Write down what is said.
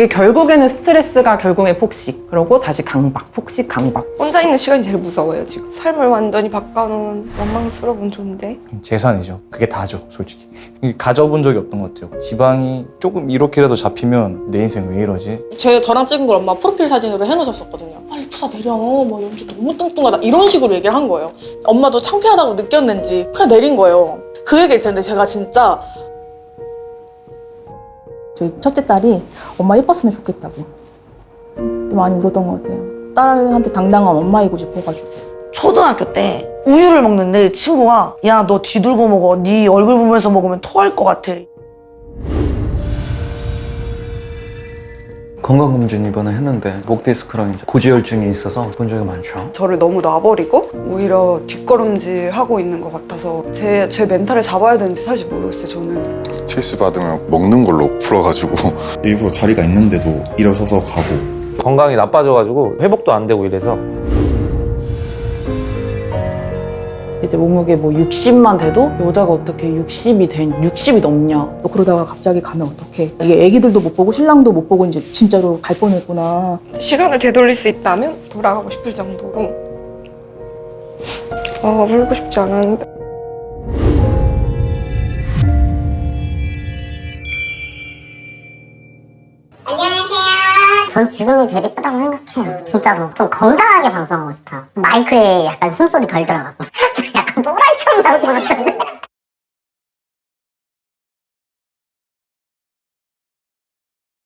이게 결국에는 스트레스가 결국에 폭식 그러고 다시 강박 폭식 강박 혼자 있는 시간이 제일 무서워요 지금 삶을 완전히 바꿔놓은 원망스러운 존재 재산이죠. 그게 다죠, 솔직히. 가져본 적이 없던 것 같아요. 지방이 조금 이렇게라도 잡히면 내 인생 왜 이러지? 제 저랑 찍은 걸 엄마 프로필 사진으로 해놓으셨었거든요. 빨리 푸사 내려. 뭐 연주 너무 뚱뚱하다. 이런 식으로 얘기를 한 거예요. 엄마도 창피하다고 느꼈는지 그냥 내린 거예요. 그 얘기를 듣는데 제가 진짜 저희 첫째 딸이 엄마 예뻤으면 좋겠다고 많이 울었던 것 같아요. 딸한테 당당한 엄마이고 싶어가지고. 초등학교 때 우유를 먹는데 친구가 야 너 뒤돌고 먹어 네 얼굴 보면서 먹으면 토할 것 같아 건강검진 이번에 했는데 목 디스크랑 이제 고지혈증이 있어서 본 적이 많죠. 저를 너무 놔버리고 오히려 뒷걸음질 하고 있는 것 같아서 제, 제 멘탈을 잡아야 되는지 사실 모르겠어요 저는. 스트레스 받으면 먹는 걸로 풀어가지고. 일부러 자리가 있는데도 일어서서 가고. 건강이 나빠져가지고 회복도 안 되고 이래서 이제 몸무게 뭐 60만 돼도 여자가 어떻게 60이 된 60이 넘냐 또 그러다가 갑자기 가면 어떡해 이게 애기들도 못 보고 신랑도 못 보고 이제 진짜로 갈 뻔했구나 시간을 되돌릴 수 있다면 돌아가고 싶을 정도로 어 울고 싶지 않았는데 전 지금이 제일 예쁘다고 생각해요. 진짜로. 좀 건강하게 방송하고 싶어요. 마이크에 약간 숨소리 덜 들어가고.